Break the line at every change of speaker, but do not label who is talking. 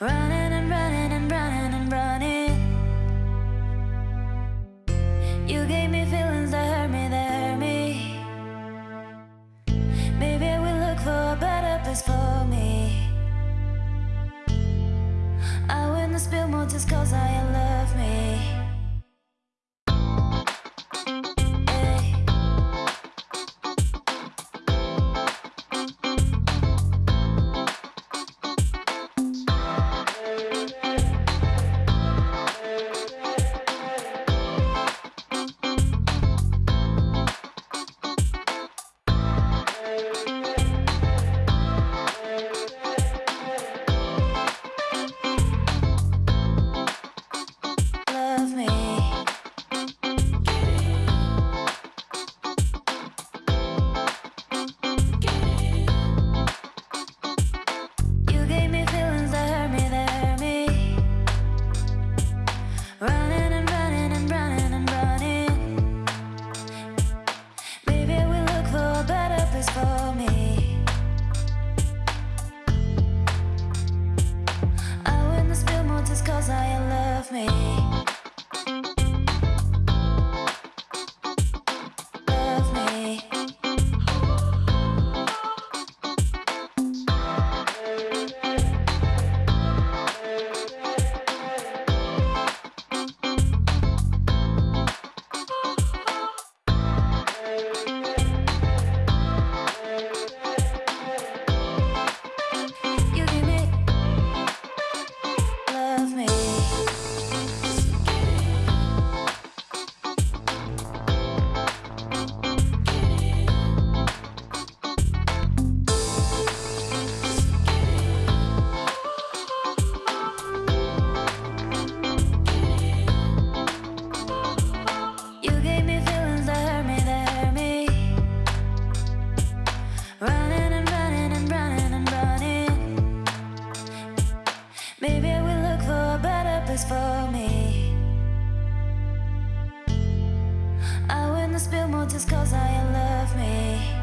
Running and running and running and running. You gave me feelings that hurt me, that hurt me. Maybe we look for a better place for me. I wouldn't spill more just cause I me. I spill more just cause I love me.